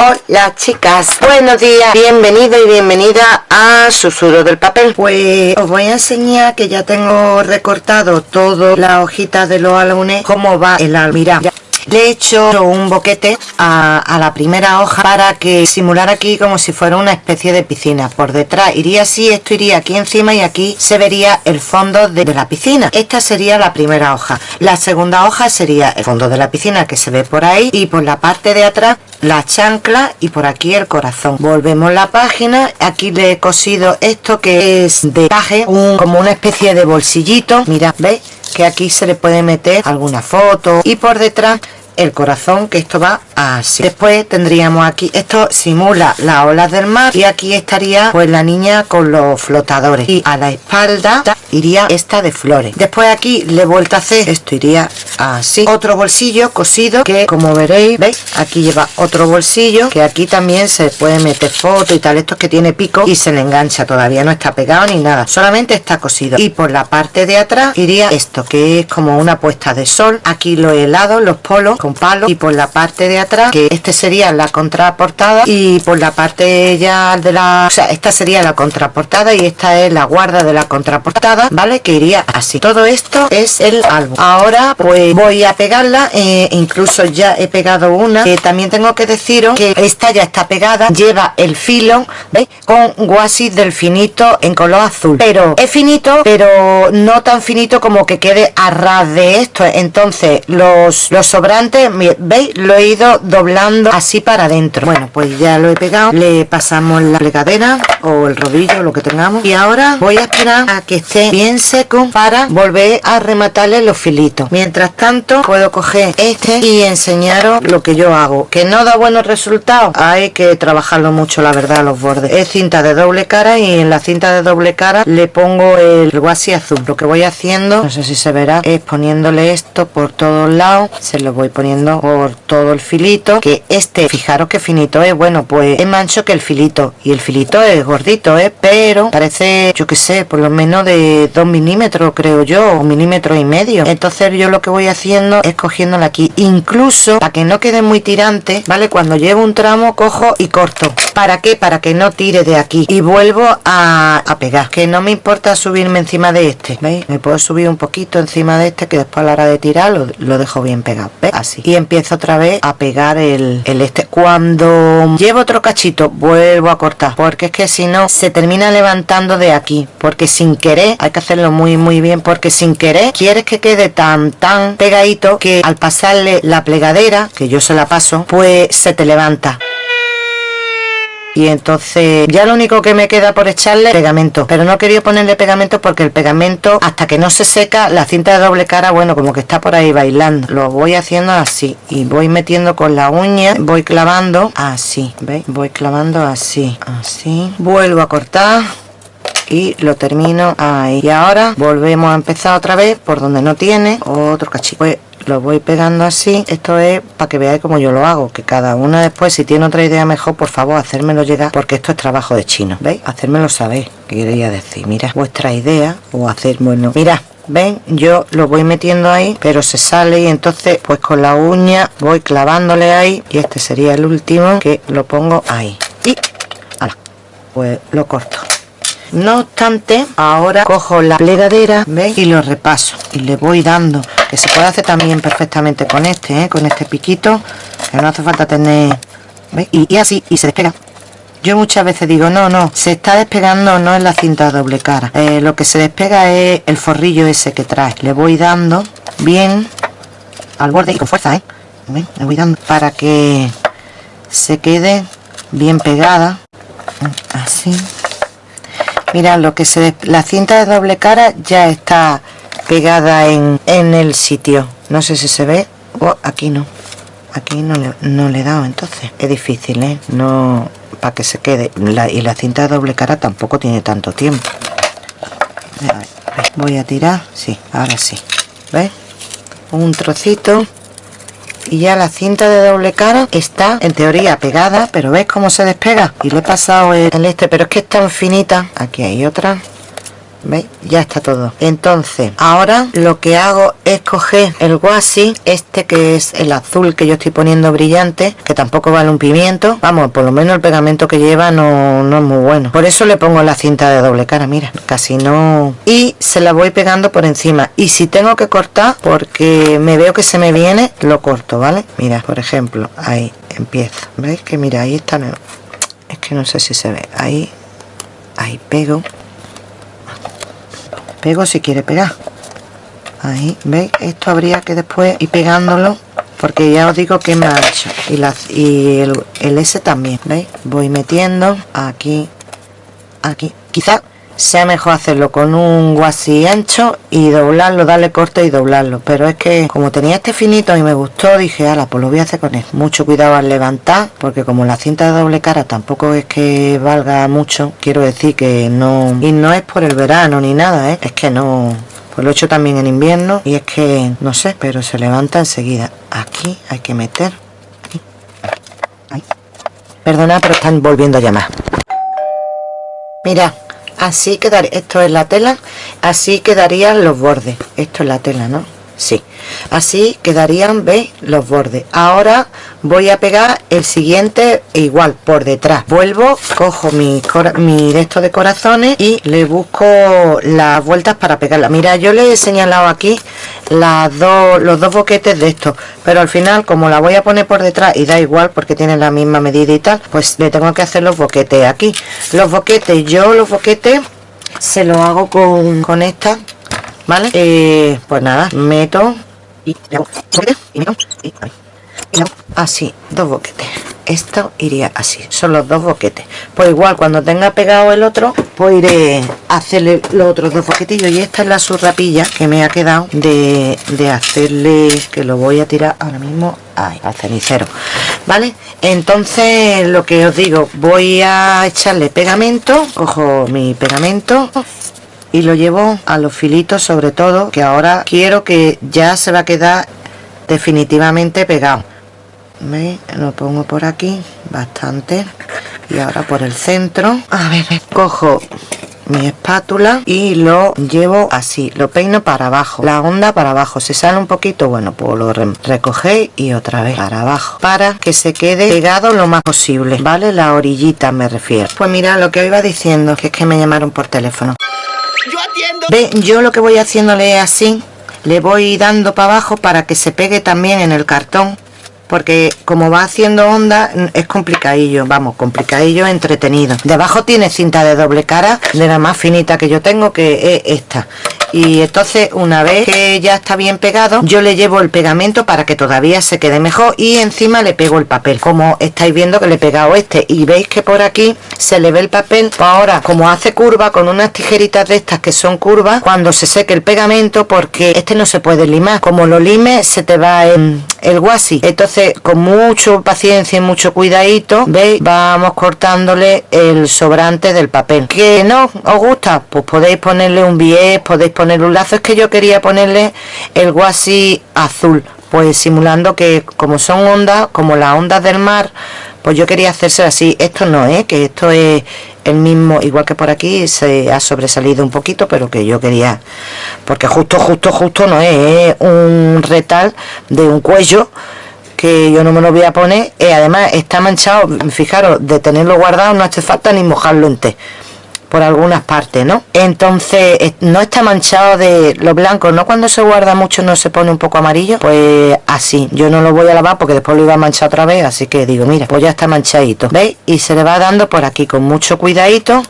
Hola chicas, buenos días, bienvenido y bienvenida a Susurro del Papel. Pues os voy a enseñar que ya tengo recortado todas las hojitas de los álbumes Cómo va el álbum, le he hecho un boquete a, la primera hoja para que simular aquí como si fuera una especie de piscina. Por detrás iría así, esto iría aquí encima y aquí se vería el fondo de, la piscina. Esta sería la primera hoja. La segunda hoja sería el fondo de la piscina que se ve por ahí y por la parte de atrás la chancla y por aquí el corazón. Volvemos la página. Aquí le he cosido esto que es de caje un, como una especie de bolsillito. Mira veis que aquí se le puede meter alguna foto. Y por detrás el corazón que esto va así después tendríamos aquí esto simula las olas del mar y aquí estaría pues la niña con los flotadores. Y a la espalda iría esta de flores. Después aquí le he vuelto a hacer esto iría así. Otro bolsillo cosido que como veréis veis aquí lleva otro bolsillo que aquí también se puede meter foto y tal esto es que tiene pico y se le engancha. Todavía no está pegado ni nada solamente está cosido. Y por la parte de atrás iría esto que es como una puesta de sol. Aquí lo he helado los polos palo y por la parte de atrás que este sería la contraportada y por la parte ya de la o sea esta sería la contraportada y esta es la guarda de la contraportada vale que iría así. Todo esto es el álbum. Ahora pues voy a pegarla eh, incluso ya he pegado una. Que también tengo que deciros que esta ya está pegada lleva el filo con guasis del finito en color azul. Pero es finito pero no tan finito como que quede a ras de esto. Entonces los, los sobrantes veis lo he ido doblando así para adentro. Bueno pues ya lo he pegado le pasamos la plegadera o el rodillo lo que tengamos. Y ahora voy a esperar a que esté bien seco para volver a rematarle los filitos. Mientras tanto puedo coger este y enseñaros lo que yo hago que no da buenos resultados. Hay que trabajarlo mucho la verdad los bordes. Es cinta de doble cara y en la cinta de doble cara le pongo el guasi azul. Lo que voy haciendo no sé si se verá es poniéndole esto por todos lados. Se lo voy poniendo por todo el filito que este fijaros que finito es. Bueno pues es mancho que el filito. Y el filito es gordito ¿eh? pero parece yo que sé por lo menos de 2 milímetros creo yo o milímetro y medio. Entonces yo lo que voy haciendo es cogiéndola aquí. Incluso para que no quede muy tirante vale cuando llevo un tramo cojo y corto. Para qué para que no tire de aquí. Y vuelvo a, pegar. Que no me importa subirme encima de este veis me puedo subir un poquito encima de este que después a la hora de tirar lo, lo dejo bien pegado ¿ves? así. Y empiezo otra vez a pegar el, el este. Cuando llevo otro cachito vuelvo a cortar porque es que si no se termina levantando de aquí porque sin querer hay que hacerlo muy muy bien porque sin querer quieres que quede tan tan pegadito que al pasarle la plegadera que yo se la paso pues se te levanta y entonces ya lo único que me queda por echarle pegamento. Pero no quería ponerle pegamento porque el pegamento hasta que no se seca la cinta de doble cara bueno como que está por ahí bailando. Lo voy haciendo así y voy metiendo con la uña voy clavando así veis voy clavando así así. Vuelvo a cortar y lo termino ahí. Y ahora volvemos a empezar otra vez por donde no tiene otro cachito pues lo voy pegando así esto es para que veáis cómo yo lo hago que cada una después si tiene otra idea mejor por favor hacérmelo llegar porque esto es trabajo de chino veis hacérmelo saber qué quería decir mira vuestra idea o hacer bueno mira ven yo lo voy metiendo ahí pero se sale y entonces pues con la uña voy clavándole ahí y este sería el último que lo pongo ahí y pues lo corto. No obstante ahora cojo la plegadera y lo repaso y le voy dando que se puede hacer también perfectamente con este ¿eh? con este piquito que no hace falta tener Y, así y se despega. Yo muchas veces digo no no se está despegando no es la cinta doble cara. Eh, lo que se despega es el forrillo ese que trae. Le voy dando bien al borde y con fuerza ¿eh? le voy dando para que se quede bien pegada. Así. Mira lo que se la cinta de doble cara ya está pegada en, en el sitio. No sé si se ve. Oh, aquí no. Aquí no le, no le he dado entonces. Es difícil ¿eh? no para que se quede. Y la cinta de doble cara tampoco tiene tanto tiempo. Voy a tirar. Sí ahora sí. ¿ves? un trocito. Y ya la cinta de doble cara está en teoría pegada pero ves cómo se despega y le he pasado el, este pero es que es tan finita. Aquí hay otra ¿Veis? Ya está todo. Entonces, ahora lo que hago es coger el guasi, este que es el azul que yo estoy poniendo brillante, que tampoco vale un pimiento. Vamos, por lo menos el pegamento que lleva no, no es muy bueno. Por eso le pongo la cinta de doble cara, mira, casi no... Y se la voy pegando por encima. Y si tengo que cortar, porque me veo que se me viene, lo corto, ¿vale? Mira, por ejemplo, ahí empiezo. ¿Veis? Que mira, ahí está... Es que no sé si se ve. Ahí, ahí pego pego si quiere pegar. Ahí veis esto habría que después ir pegándolo porque ya os digo que me ha hecho y, la, y el, el S también veis voy metiendo aquí aquí. Quizá sea mejor hacerlo con un guasí ancho y doblarlo, darle corte y doblarlo. Pero es que como tenía este finito y me gustó dije, ala, pues lo voy a hacer con él mucho cuidado al levantar porque como la cinta de doble cara tampoco es que valga mucho quiero decir que no y no es por el verano ni nada, ¿eh? es que no pues lo he hecho también en invierno y es que no sé, pero se levanta enseguida. Aquí hay que meter perdona pero están volviendo a llamar. Mira así quedaría esto es la tela así quedarían los bordes. Esto es la tela no sí. Así quedarían veis los bordes. Ahora voy a pegar el siguiente igual por detrás. Vuelvo cojo mi, mi resto de corazones y le busco las vueltas para pegarla. Mira yo le he señalado aquí las dos los dos boquetes de esto pero al final como la voy a poner por detrás y da igual porque tiene la misma medida y tal pues le tengo que hacer los boquetes aquí. Los boquetes yo los boquetes se los hago con, con esta ¿vale? Eh, pues nada, meto y así, dos boquetes. Esto iría así, son los dos boquetes. Pues igual, cuando tenga pegado el otro, pues iré a hacerle los otros dos boquetillos. Y esta es la surrapilla que me ha quedado de, de hacerle, que lo voy a tirar ahora mismo al cenicero. ¿Vale? Entonces, lo que os digo, voy a echarle pegamento, cojo mi pegamento y lo llevo a los filitos sobre todo que ahora quiero que ya se va a quedar definitivamente pegado. ¿Veis? lo pongo por aquí bastante y ahora por el centro. A ver cojo mi espátula y lo llevo así lo peino para abajo la onda para abajo. Se sale un poquito bueno pues lo recogéis y otra vez para abajo para que se quede pegado lo más posible vale la orillita me refiero. Pues mira lo que iba diciendo que es que me llamaron por teléfono Ve, yo lo que voy haciéndole así, le voy dando para abajo para que se pegue también en el cartón porque como va haciendo onda es complicadillo, vamos, complicadillo entretenido. Debajo tiene cinta de doble cara, de la más finita que yo tengo, que es esta. Y entonces una vez que ya está bien pegado, yo le llevo el pegamento para que todavía se quede mejor y encima le pego el papel. Como estáis viendo que le he pegado este y veis que por aquí se le ve el papel, pues ahora como hace curva con unas tijeritas de estas que son curvas, cuando se seque el pegamento, porque este no se puede limar, como lo lime se te va el, el guasi. Entonces con mucho paciencia y mucho cuidadito veis vamos cortándole el sobrante del papel que no os gusta pues podéis ponerle un bies podéis ponerle un lazo. Es que yo quería ponerle el guasi azul pues simulando que como son ondas como las ondas del mar pues yo quería hacerse así. Esto no es ¿eh? que esto es el mismo igual que por aquí se ha sobresalido un poquito pero que yo quería porque justo justo justo no es, es un retal de un cuello que yo no me lo voy a poner. Y además está manchado fijaros de tenerlo guardado no hace falta ni mojarlo en té por algunas partes no entonces no está manchado de lo blanco no cuando se guarda mucho no se pone un poco amarillo pues así yo no lo voy a lavar porque después lo iba a manchar otra vez así que digo mira pues ya está manchadito veis y se le va dando por aquí con mucho cuidadito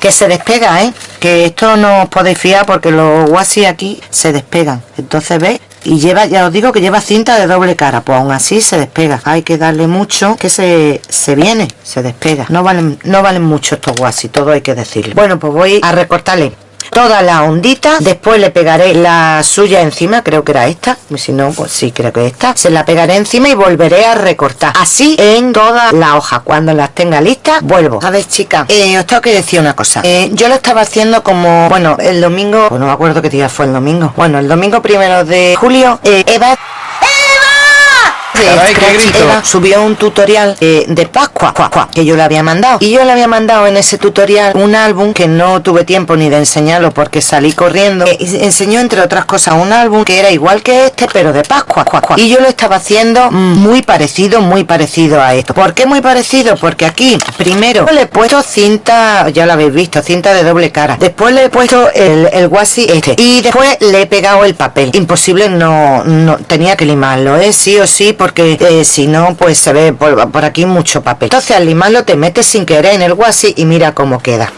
que se despega ¿eh? que esto no os podéis fiar porque los guasis aquí se despegan. Entonces veis y lleva ya os digo que lleva cinta de doble cara pues aún así se despega. Hay que darle mucho que se, se viene se despega. No valen no valen mucho estos guasis todo hay que decirlo. Bueno pues voy a recortarle toda la ondita después le pegaré la suya encima creo que era esta si no pues sí creo que esta. Se la pegaré encima y volveré a recortar. Así en toda la hoja. Cuando las tenga listas vuelvo. A ver chicas eh, os tengo que decir una cosa. Eh, yo lo estaba haciendo como bueno el domingo pues no me acuerdo qué día fue el domingo. Bueno el domingo primero de julio eh, Eva subió un tutorial eh, de Pascua que yo le había mandado. Y yo le había mandado en ese tutorial un álbum que no tuve tiempo ni de enseñarlo porque salí corriendo. Y enseñó entre otras cosas un álbum que era igual que este pero de Pascua y yo lo estaba haciendo muy parecido muy parecido a esto. ¿por qué muy parecido? porque aquí primero le he puesto cinta ya lo habéis visto cinta de doble cara. Después le he puesto el, el guasi este. Y después le he pegado el papel. Imposible no, no tenía que limarlo ¿eh? sí o sí porque eh, si no pues se ve por, aquí mucho papel entonces al limarlo te metes sin querer en el guasi y mira cómo queda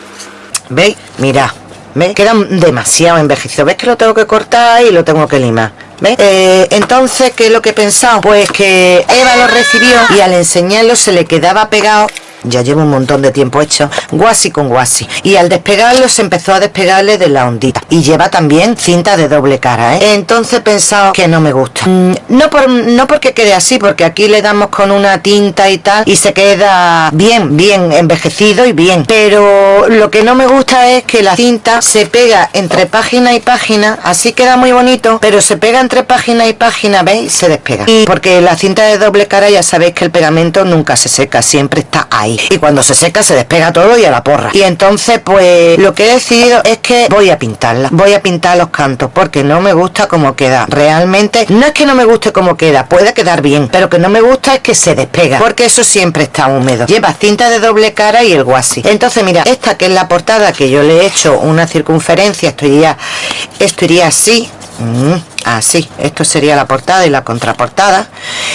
¿veis? mira ¿Ves? Queda demasiado envejecido. ¿Ves que lo tengo que cortar y lo tengo que limar? ¿Ves? Eh, entonces, ¿qué es lo que he pensado? Pues que Eva lo recibió y al enseñarlo se le quedaba pegado ya llevo un montón de tiempo hecho guasi con guasi. Y al despegarlo se empezó a despegarle de la ondita. Y lleva también cinta de doble cara ¿eh? entonces he pensado que no me gusta. Mm, no por no porque quede así porque aquí le damos con una tinta y tal y se queda bien bien envejecido y bien. Pero lo que no me gusta es que la cinta se pega entre página y página así queda muy bonito pero se pega entre página y página veis se despega. Y porque la cinta de doble cara ya sabéis que el pegamento nunca se seca siempre está ahí y cuando se seca se despega todo y a la porra. Y entonces pues lo que he decidido es que voy a pintarla. Voy a pintar los cantos porque no me gusta cómo queda. Realmente no es que no me guste cómo queda puede quedar bien pero que no me gusta es que se despega porque eso siempre está húmedo. Lleva cinta de doble cara y el guasi entonces mira esta que es la portada que yo le he hecho una circunferencia esto iría esto iría así así esto sería la portada y la contraportada.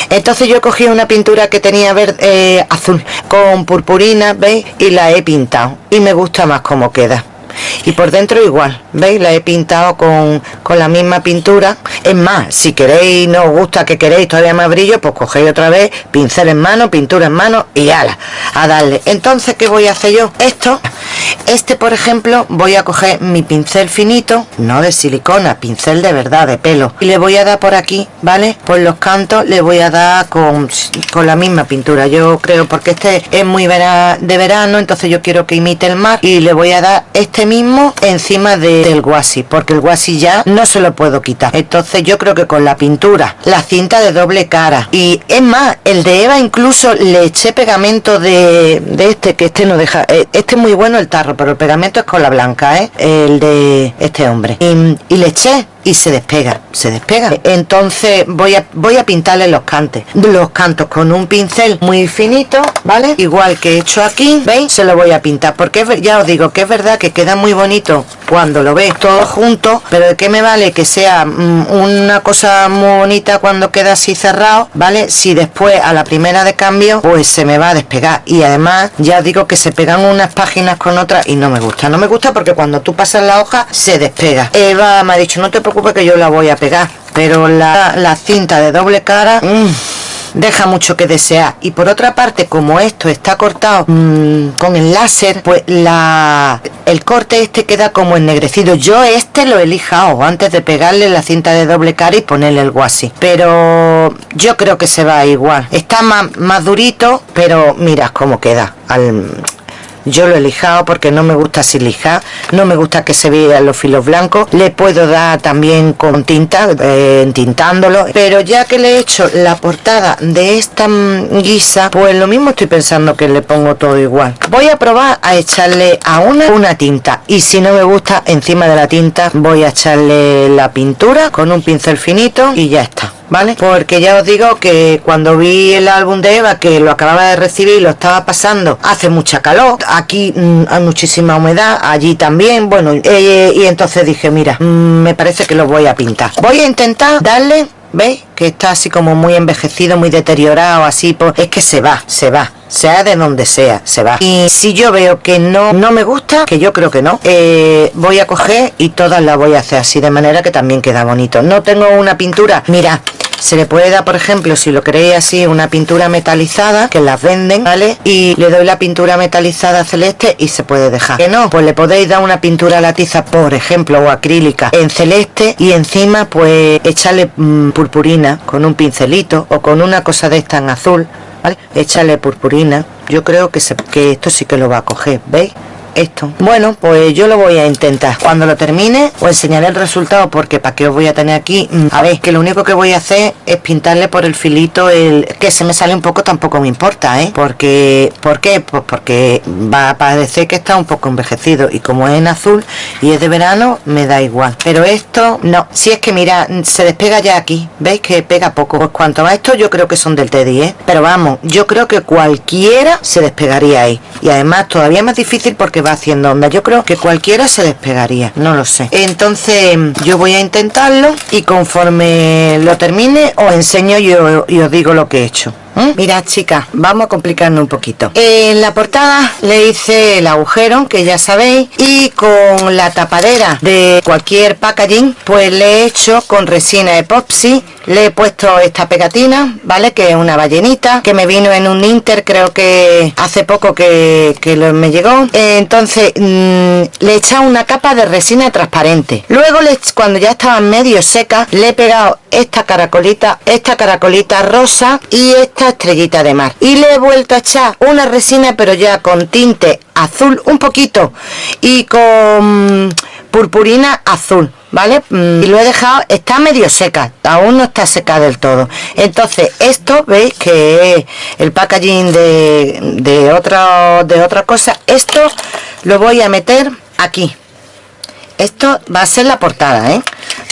Entonces yo he cogido una pintura que tenía verde eh, azul con purpurina veis y la he pintado y me gusta más cómo queda y por dentro igual veis la he pintado con, con, la misma pintura. Es más si queréis no os gusta que queréis todavía más brillo pues cogéis otra vez pincel en mano pintura en mano y ala a darle. Entonces qué voy a hacer yo esto este por ejemplo voy a coger mi pincel finito no de silicona pincel de verdad de pelo. Y le voy a dar por aquí vale por los cantos le voy a dar con, con la misma pintura. Yo creo porque este es muy de verano entonces yo quiero que imite el mar y le voy a dar este mismo encima de, del guasi porque el guasi ya no se lo puedo quitar entonces yo creo que con la pintura la cinta de doble cara y es más el de Eva incluso le eché pegamento de, de este que este no deja eh, este es muy bueno el tarro pero el pegamento es cola blanca ¿eh? el de este hombre y, y le eché y se despega, se despega. Entonces voy a, voy a pintarle los cantes, los cantos con un pincel muy finito, ¿vale? Igual que he hecho aquí, ¿veis? Se lo voy a pintar, porque ya os digo que es verdad que queda muy bonito cuando lo veis todo junto, pero ¿de qué me vale que sea mm, una cosa muy bonita cuando queda así cerrado, ¿vale? Si después a la primera de cambio, pues se me va a despegar. Y además, ya digo que se pegan unas páginas con otras y no me gusta. No me gusta porque cuando tú pasas la hoja, se despega. Eva me ha dicho, no te preocupes que yo la voy a pegar pero la, cinta de doble cara mm, deja mucho que desear. Y por otra parte como esto está cortado mmm, con el láser pues la el corte este queda como ennegrecido. Yo este lo he lijado antes de pegarle la cinta de doble cara y ponerle el guasi pero yo creo que se va igual. Está más, más durito pero mirad cómo queda al yo lo he lijado porque no me gusta así lijar no me gusta que se vean los filos blancos. Le puedo dar también con tinta eh, tintándolo pero ya que le he hecho la portada de esta guisa pues lo mismo estoy pensando que le pongo todo igual. Voy a probar a echarle a una una tinta y si no me gusta encima de la tinta voy a echarle la pintura con un pincel finito y ya está ¿vale? Porque ya os digo que cuando vi el álbum de Eva, que lo acababa de recibir lo estaba pasando, hace mucha calor, aquí mm, hay muchísima humedad, allí también, bueno, y entonces dije, mira, mm, me parece que lo voy a pintar. Voy a intentar darle ¿Veis? Que está así como muy envejecido, muy deteriorado, así, pues es que se va, se va sea de donde sea, se va. Y si yo veo que no, no me gusta, que yo creo que no, eh, voy a coger y todas las voy a hacer así, de manera que también queda bonito. No tengo una pintura, mira, se le puede dar, por ejemplo, si lo queréis así, una pintura metalizada, que las venden, ¿vale? Y le doy la pintura metalizada celeste y se puede dejar. Que no, pues le podéis dar una pintura latiza, por ejemplo, o acrílica en celeste y encima pues echarle mm, purpurina con un pincelito o con una cosa de esta en azul, ¿vale? Échale purpurina. Yo creo que, que esto sí que lo va a coger, ¿veis? Esto. Bueno pues yo lo voy a intentar. Cuando lo termine os enseñaré el resultado porque para qué os voy a tener aquí mm, a ver que lo único que voy a hacer es pintarle por el filito el que se me sale un poco tampoco me importa ¿eh? porque ¿por qué? pues porque va a parecer que está un poco envejecido y como es en azul y es de verano me da igual. Pero esto no. Si es que mira se despega ya aquí. Veis que pega poco pues cuanto a esto yo creo que son del Teddy ¿eh? pero vamos yo creo que cualquiera se despegaría ahí. Y además todavía más difícil porque va haciendo onda. Yo creo que cualquiera se despegaría no lo sé. Entonces yo voy a intentarlo y conforme lo termine os enseño y os digo lo que he hecho ¿Eh? Mirad chicas, vamos a complicarnos un poquito. En la portada le hice el agujero, que ya sabéis, y con la tapadera de cualquier packaging, pues le he hecho con resina epoxi, le he puesto esta pegatina, ¿vale? Que es una ballenita, que me vino en un Inter, creo que hace poco que, me llegó. Entonces, mm, le he echado una capa de resina transparente. Luego, cuando ya estaba medio seca, le he pegado esta caracolita, esta caracolita rosa y esta estrellita de mar y le he vuelto a echar una resina pero ya con tinte azul un poquito y con purpurina azul ¿vale? Mm, y lo he dejado, está medio seca, aún no está seca del todo. Entonces, esto, ¿veis? Que es el packaging de, de, otra, de otra cosa. Esto lo voy a meter aquí. Esto va a ser la portada, ¿eh?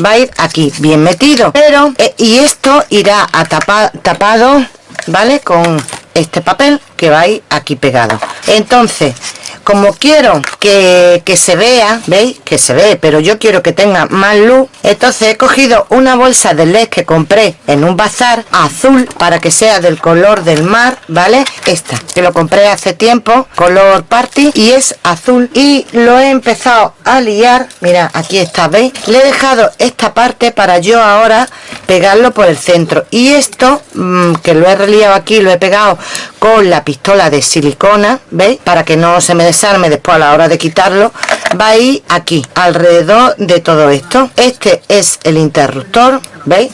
Va a ir aquí, bien metido. Pero, eh, y esto irá a tapar, tapado ¿vale? Con este papel que va aquí pegado. Entonces, como quiero que, se vea, ¿veis? Que se ve, pero yo quiero que tenga más luz. Entonces he cogido una bolsa de LED que compré en un bazar azul para que sea del color del mar, ¿vale? Esta, que lo compré hace tiempo, color party y es azul. Y lo he empezado a liar, mira, aquí está, ¿veis? Le he dejado esta parte para yo ahora pegarlo por el centro. Y esto, mm, que lo he reliado aquí, lo he pegado con la pistola de silicona, ¿veis? Para que no se me después a la hora de quitarlo, va a ir aquí, alrededor de todo esto. Este es el interruptor, ¿veis?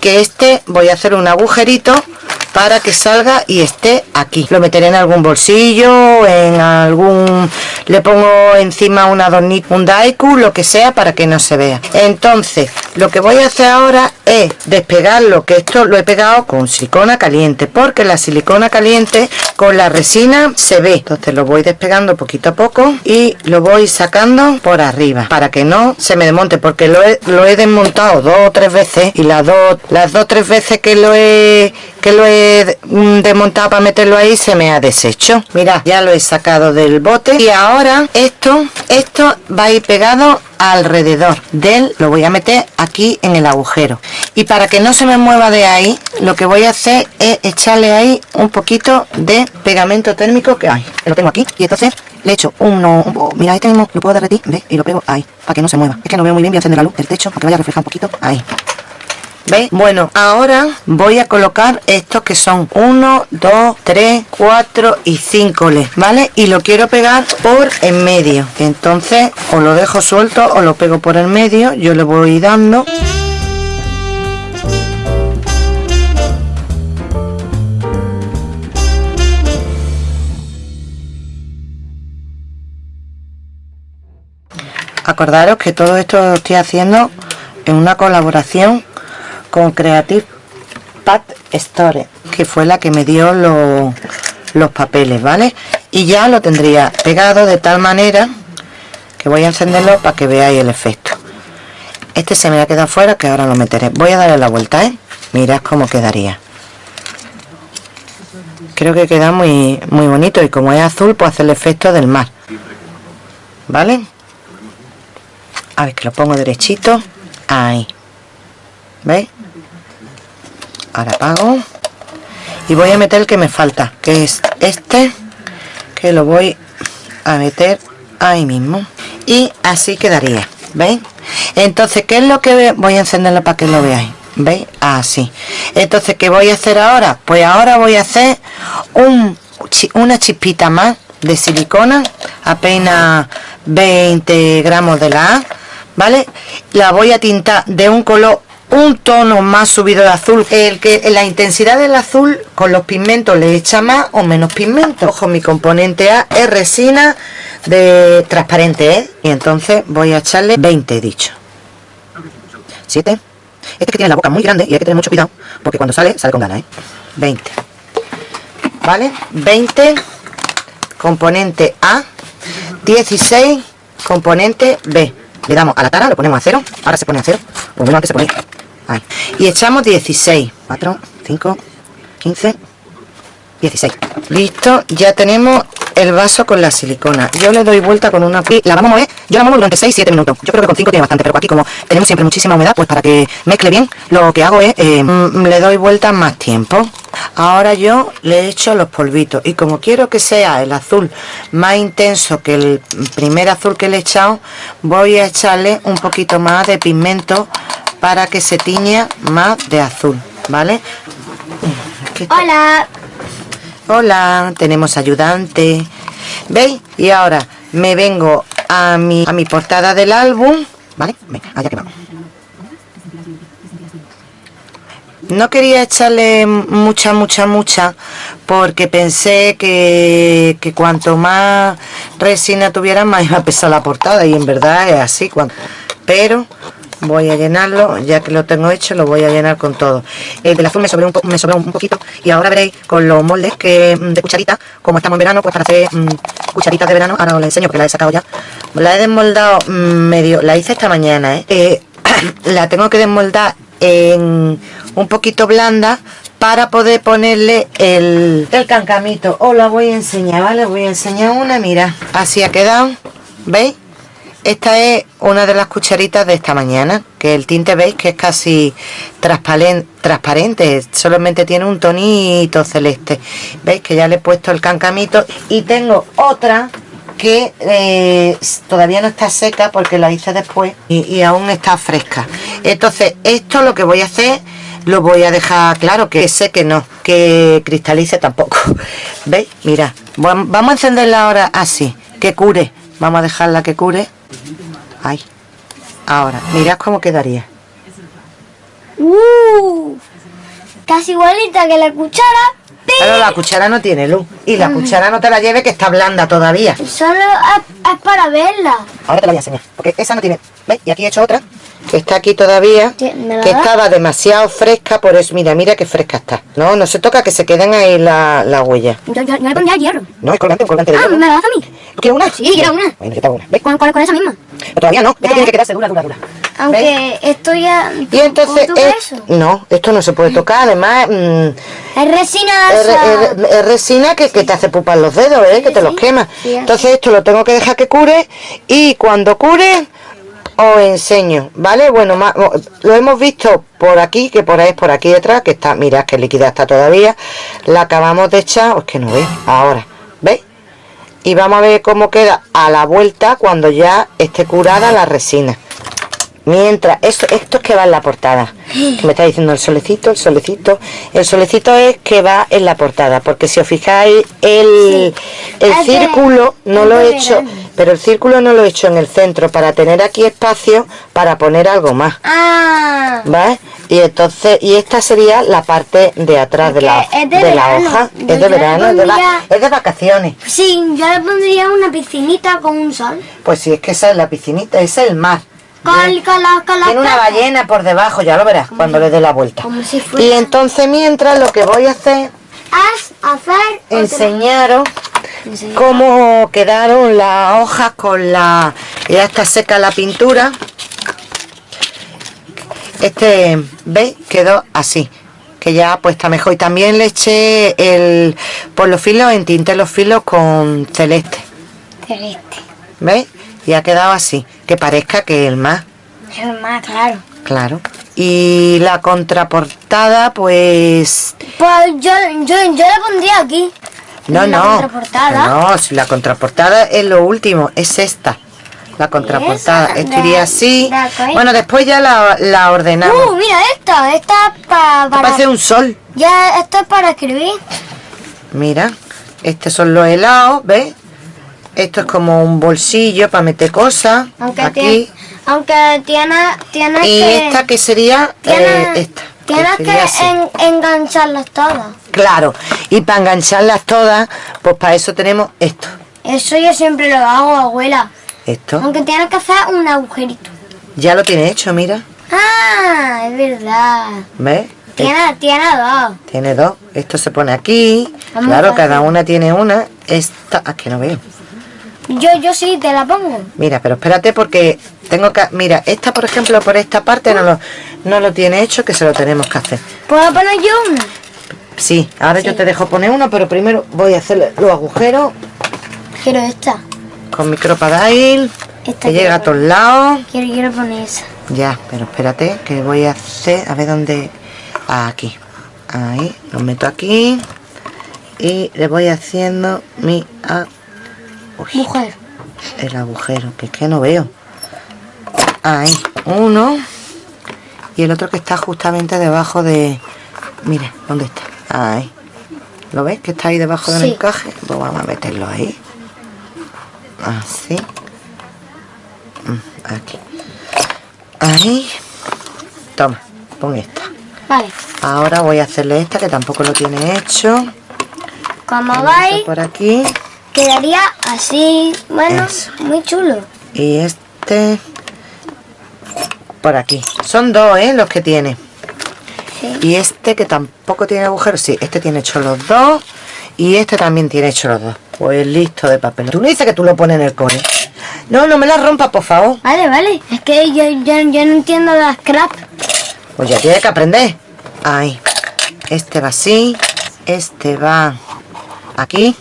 Que este voy a hacer un agujerito para que salga y esté aquí. Lo meteré en algún bolsillo en algún le pongo encima un adornito un daiku lo que sea para que no se vea. Entonces lo que voy a hacer ahora es despegarlo que esto lo he pegado con silicona caliente porque la silicona caliente con la resina se ve. Entonces lo voy despegando poquito a poco y lo voy sacando por arriba para que no se me desmonte porque lo he, lo he desmontado dos o tres veces y las dos las dos tres veces que lo he que lo he desmontado para meterlo ahí se me ha deshecho. Mira ya lo he sacado del bote. Y ahora esto esto va a ir pegado alrededor del lo voy a meter aquí en el agujero. Y para que no se me mueva de ahí lo que voy a hacer es echarle ahí un poquito de pegamento térmico que hay lo tengo aquí. Y entonces le echo uno mira este mismo lo puedo derretir ¿ves? y lo pego ahí para que no se mueva. Es que no veo muy bien voy a encender la luz del techo para que vaya a un poquito ahí ¿Veis? Bueno, ahora voy a colocar estos que son 1, 2, 3, 4 y 5 LEDs, ¿vale? Y lo quiero pegar por en medio. Entonces, o lo dejo suelto o lo pego por el medio. Yo le voy dando... Acordaros que todo esto lo estoy haciendo en una colaboración con Creative Pad Store que fue la que me dio los papeles vale y ya lo tendría pegado de tal manera que voy a encenderlo para que veáis el efecto. Este se me ha quedado fuera que ahora lo meteré. Voy a darle la vuelta ¿eh? mirad cómo quedaría. Creo que queda muy muy bonito y como es azul pues hace el efecto del mar. Vale a ver que lo pongo derechito. Ahí. ¿veis? Ahora apago y voy a meter el que me falta que es este que lo voy a meter ahí mismo y así quedaría ¿veis? entonces ¿qué es lo que voy a encenderlo para que lo veáis? ¿veis? así entonces ¿qué voy a hacer ahora? pues ahora voy a hacer un, una chispita más de silicona apenas 20 gramos de la A ¿vale? la voy a tintar de un color un tono más subido de azul. El que la intensidad del azul con los pigmentos le echa más o menos pigmento. Ojo, mi componente A es resina de transparente, ¿eh? Y entonces voy a echarle 20, he dicho. 7. Este que tiene la boca muy grande y hay que tener mucho cuidado porque cuando sale, sale con ganas, ¿eh? 20. ¿Vale? 20 componente A, 16 componente B. Le damos a la tara, lo ponemos a cero. Ahora se pone a cero. Pues antes se ponía. Y echamos 16. 4, 5, 15, 16. Listo, ya tenemos el vaso con la silicona. Yo le doy vuelta con una... La vamos a mover, yo la muevo durante 6-7 minutos. Yo creo que con 5 tiene bastante, pero aquí como tenemos siempre muchísima humedad, pues para que mezcle bien, lo que hago es, eh, mm, le doy vuelta más tiempo. Ahora yo le echo los polvitos y como quiero que sea el azul más intenso que el primer azul que le he echado, voy a echarle un poquito más de pigmento para que se tiña más de azul, ¿vale? Hola. Hola, tenemos ayudante. ¿Veis? Y ahora me vengo a mi, a mi portada del álbum. ¿Vale? Venga, allá que vamos. No quería echarle mucha, mucha, mucha, porque pensé que, que cuanto más resina tuviera, más iba a pesar la portada, y en verdad es así. Pero voy a llenarlo ya que lo tengo hecho lo voy a llenar con todo. El del azul me sobró un, me sobró un poquito y ahora veréis con los moldes que mm, de cucharita como estamos en verano pues para hacer mm, cucharitas de verano ahora os la enseño porque la he sacado ya. La he desmoldado mm, medio la hice esta mañana ¿eh? Eh, la tengo que desmoldar en un poquito blanda para poder ponerle el, el cancamito os la voy a enseñar vale voy a enseñar una mira así ha quedado veis esta es una de las cucharitas de esta mañana, que el tinte veis que es casi transparente, solamente tiene un tonito celeste. Veis que ya le he puesto el cancamito y tengo otra que eh, todavía no está seca porque la hice después y, aún está fresca. Entonces esto lo que voy a hacer lo voy a dejar claro que sé que no, que cristalice tampoco. ¿Veis? Mira, vamos a encenderla ahora así, que cure. Vamos a dejarla que cure Ay. Ahora, mirad cómo quedaría. Uh, casi igualita que la cuchara. Pero la cuchara no tiene luz. Y la cuchara no te la lleve que está blanda todavía. Solo es, para verla. Ahora te la voy a enseñar. Porque esa no tiene... ¿Veis? Y aquí he hecho otra. Que está aquí todavía. Que estaba demasiado fresca. Por eso, mira, mira qué fresca está. No, no se toca que se queden ahí la, la huella. Yo, yo, le pondría hierro. No, es colgante, un colgante de ah, hierro. ¿me la das a mí? ¿Quieres una? Sí, quiero una. Bueno, yo te una. ¿Con, con, con esa misma? Pero todavía no. Esto tiene que quedarse dura, dura, dura. Aunque esto ya... Y entonces... no, esto no se puede tocar. Además... Mm, es resina... Es, resina que, que, te hace pupar los dedos, ¿eh? que te los quema. entonces esto lo tengo que dejar que cure. Y cuando cure os enseño, ¿vale? Bueno, lo hemos visto por aquí, que por ahí es por aquí detrás, que está, mirad que líquida está todavía. La acabamos de echar, es que no veis, ahora, ¿veis? Y vamos a ver cómo queda a la vuelta cuando ya esté curada la resina. Mientras, esto, esto es que va en la portada. Me está diciendo el solecito, el solecito. El solecito es que va en la portada, porque si os fijáis, el, el círculo no lo he hecho, pero el círculo no lo he hecho en el centro para tener aquí espacio para poner algo más. Ah. ¿Vale? Y entonces, y esta sería la parte de atrás de la, de, la hoja. es de verano, es, de es de vacaciones. Sí, yo le pondría una piscinita con un sol. Pues si es que esa es la piscinita, esa es el mar. Tiene una ballena por debajo, ya lo verás cuando le dé la vuelta. y entonces mientras lo que voy a hacer es hacer enseñaros cómo quedaron las hojas con la ya está seca la pintura este veis quedó así que ya pues está mejor y también le eché el por los filos en tinte los filos con celeste celeste veis y ha quedado así, que parezca que el más. El más, claro. Claro. Y la contraportada, pues... Pues yo, yo, yo la pondría aquí. No, no. No, si la contraportada es lo último, es esta. La contraportada. Esto iría así. Bueno, después ya la, la ordenamos. Uh, mira esta. Esta para... Parece un sol. Ya, esto es para escribir. Mira, estos son los helados, ¿ves? Esto es como un bolsillo para meter cosas. Aunque, aquí. Tiene, Aunque tienes, tienes Y que... esta que sería eh, esta. Tienes que en- engancharlas todas. Claro, y para engancharlas todas, pues para eso tenemos esto. Eso yo siempre lo hago, abuela. Esto. Aunque tienes que hacer un agujerito. Ya lo tiene hecho, mira. Ah, es verdad. ¿Ves? Tiene, tiene dos. Tiene dos. Esto se pone aquí. Vamos claro, cada una tiene una. Esta. Ah, que no veo. Yo, yo sí te la pongo. Mira, pero espérate porque tengo que. Mira, esta, por ejemplo, por esta parte no lo, no lo tiene hecho, que se lo tenemos que hacer. ¿Puedo poner yo una? Sí, ahora yo te dejo poner uno, pero primero voy a hacer los agujeros Quiero esta. con mi crocodile, Esta que llega a todos lados. Quiero, quiero poner esa. Ya, pero espérate, que voy a hacer, a ver dónde, aquí, ahí, lo meto aquí y le voy haciendo mi, a- uy, Mujer. el agujero, que es que no veo. Ahí, uno y el otro que está justamente debajo de, mira, ¿dónde está? Ahí, ¿lo ves? Que está ahí debajo del Sí. encaje, pues vamos a meterlo ahí, así, Mm, aquí. Ahí. Toma, pon esta. Vale. Ahora voy a hacerle esta que tampoco lo tiene hecho. Como vais, por aquí. Quedaría así. Bueno, Eso. muy chulo. Y este por aquí. Son dos, ¿eh? Los que tiene. Sí. Y este que tampoco tiene agujeros. Sí, este tiene hecho los dos. Y este también tiene hecho los dos. Pues listo de papel. Tú no dices que tú lo pones en el core. No, no me la rompas, por favor. Vale, vale. Es que yo, yo, yo no entiendo las scrap. Pues ya tienes que aprender. Ahí. Este va así. Este va aquí.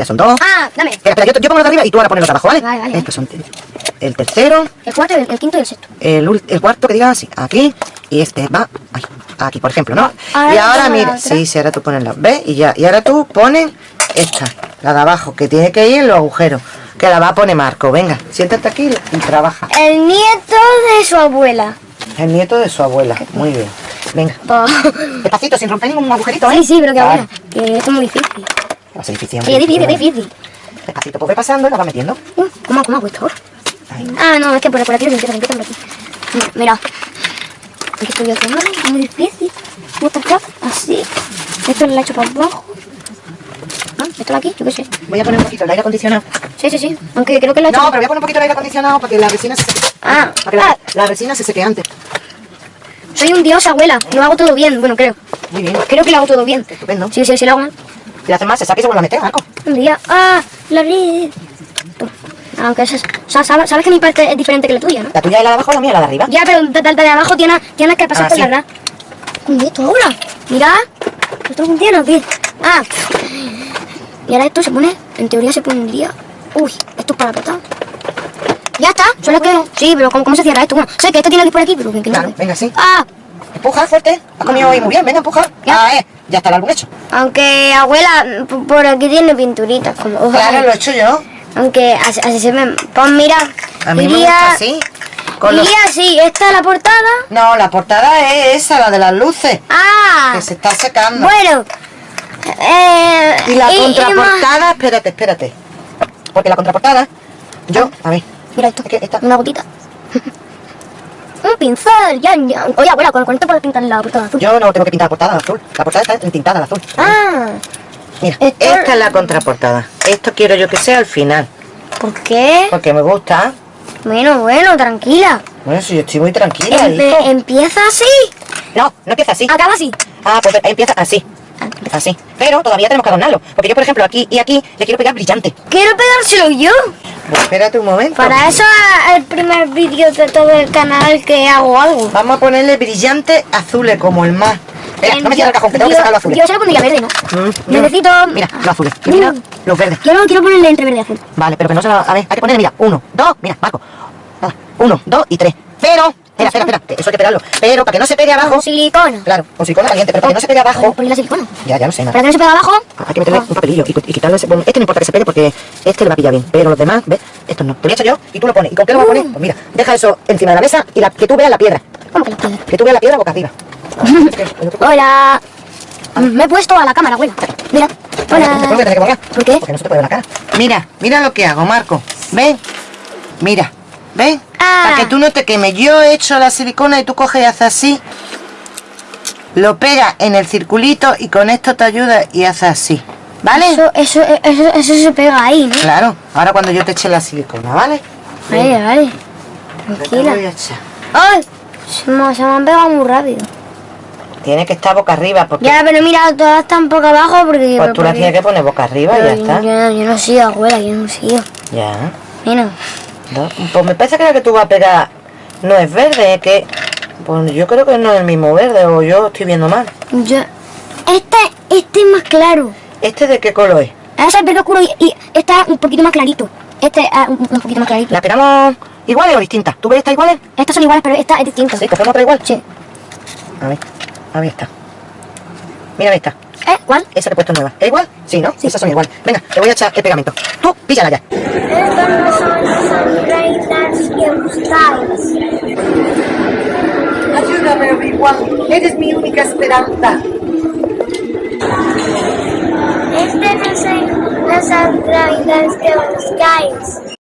Ya son dos. Ah, dame. Espera, espera, yo, yo pongo los de arriba y tú ahora pones los de abajo, ¿vale? Vale, vale. Estos son el tercero, El cuarto, el, el quinto y el sexto. el, cuarto que diga así, aquí, y este va ahí, aquí, por ejemplo, ¿no? Ahora y ahora mira, sí, sí, ahora tú pones la, ¿ves? Y ya, y ahora tú pones esta, la de abajo, que tiene que ir en los agujeros, que la va a poner Marco, venga, siéntate aquí y trabaja. El nieto de su abuela. El nieto de su abuela, muy bien, venga, Po- despacito, sin romper ningún agujerito, ¿eh? Sí, sí, pero que abuela. Que es muy difícil. Va a ser difícil, Sí, es difícil, es difícil. Despacito, pues ve pasando y la va metiendo. Uh, ¿Cómo, cómo hago esto ahora? Ahí. Ah, no, es que por, por aquí se empieza, empieza por aquí. Mira, Mira. ¿Qué estoy haciendo? Es muy difícil. Fuck? Así. Esto lo he hecho para abajo. Ah, Esto de aquí, yo qué sé. Voy a poner un poquito el aire acondicionado. Sí, sí, sí. Aunque creo que lo he hecho. No, pero voy a poner un poquito el aire acondicionado para que la resina se seque. Ah, Para que la, ah. la resina se seque antes. Soy un dios, abuela. Lo hago todo bien. Bueno, creo. Muy bien. Creo que lo hago todo bien. Estupendo. Sí, sí, sí, lo hago mal. Le haces más, se saque y se vuelve a meter, Marco. Un día. Ah, la red. Aunque es, o sea, sabes, sabes que mi parte es diferente que la tuya, ¿no? La tuya es la de abajo, la mía es la de arriba. Ya, pero de, de- de abajo tienes, tienes que pasar Ah, por sí. la red. ¿Cómo esto ahora? Mira. ¿Esto funciona o qué? Ah. Y ahora esto se pone, en teoría se pondría... Uy, esto es para apretar. Ya está, solo que... Sí, pero ¿cómo, cómo se cierra esto? Bueno, sé que esto tiene que ir por aquí, pero que, Claro, venga, sí. Ah, Empuja fuerte. Has comido hoy muy bien, venga, empuja. Ya. Ah, eh, ya está el álbum hecho. aunque abuela, por aquí tiene pinturitas. Como, Claro, lo he hecho yo. Aunque así, así se ven. Pues mira, A mí me iría, gusta así. Con los- iría así, esta es la portada. No, la portada es esa, la de las luces. Ah, Que se está secando. bueno. Eh, Y la más- contraportada, espérate, espérate. Porque la contraportada, yo, a ver, Mira esto, Es que esta- una gotita. Un pincel, ya, ya. Oye, abuela, ¿con, con esto puedes pintar la portada azul? yo no tengo que pintar la portada azul. La portada está entintada de azul. Ah, Mira, esto- esta es la contraportada. Esto quiero yo que sea al final. ¿por qué? Porque me gusta. Bueno, bueno, tranquila. Bueno, si yo estoy muy tranquila, Empe- hijo. empieza así, No, no empieza así. acaba así. Ah, pues empieza así. Así. Pero todavía tenemos que adornarlo. Porque yo, por ejemplo, aquí y aquí le quiero pegar brillante. Quiero pegárselo yo. Pues espérate un momento. Para eso es el primer vídeo de todo el canal que hago algo. Vamos a ponerle brillante azules como el mar. Espera, Eh, no me cierres el cajón, que tengo que yo- sacar los azules. Yo se lo pondría verde, ¿no? Mm, Necesito... Mira, los azules. Y mira, Mm. los verdes. Yo no quiero ponerle entre verde y azul. Vale, pero que no se va a ver. Hay que ponerle, mira, uno, dos, mira, Marco. Uno, dos y tres. Pero, espera, espera, espera, eso hay que pegarlo. Pero para que no se pegue abajo. Con silicona. Claro, con silicona caliente, pero para que no se pegue abajo. Ponle la silicona. Ya, ya lo sé, nada. Para que no se pegue abajo. Hay que meterle un papelillo y, y quitarle ese. Bueno, este no importa que se pegue porque este le va a pillar bien. Pero los demás, ¿ves? Estos no. Te lo he hecho yo y tú lo pones. ¿Y con qué lo vas a poner? Pues mira, deja eso encima de la mesa y la, que tú veas la piedra. ¿Cómo que la piedra? Que tú veas la piedra boca arriba. Hola. Me he puesto a la cámara, abuela. Mira. ¿Por qué Hola. ¿Por qué? Porque no se te puede ver la cara. Mira, mira lo que hago, Marco. ¿Ven? Mira. ¿Ves? Ah. Para que tú no te quemes. Yo he hecho la silicona y tú coges y haces así. Lo pegas en el circulito y con esto te ayuda y haces así. ¿Vale? Eso, eso, eso, eso se pega ahí, ¿no? Claro. Ahora cuando yo te eche la silicona, ¿vale? Vale, vale. Yo te Tranquila. voy a echar. ¡Ay! Se me, se me han pegado muy rápido. Tiene que estar boca arriba porque Ya, pero mira, todas están poco abajo porque... pues tú la porque- tienes que poner boca arriba y ya está. Yo, yo no sigo, abuela, yo no sigo. Ya. Mira. No, Pues me parece que la que tú vas a pegar no es verde, es que... Pues yo creo que no es el mismo verde o yo estoy viendo mal. Yo... Este, este es más claro. ¿Este de qué color es? Ese es verde oscuro y, y este es un poquito más clarito. Este es un, un poquito más clarito. ¿La pegamos iguales o distintas? ¿Tú ves estas iguales? Estas son iguales, pero esta es distinta. Sí, cogemos otra igual. Sí. A ver, a ver esta. Mira esta. ¿Eh? ¿Cuál? Esa que he puesto nueva. ¿Es igual? Sí, ¿no? Esas son iguales. Venga, te voy a echar el pegamento. Tú, píllala ya. Estas no son Ayúdame, Obi-Wan. Eres mi única esperanza. Este no son las Sunrise que buscáis.